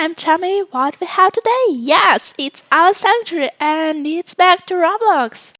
I'm Chummy. What we have today? Yes, it's our Sanctuary and it's back to Roblox.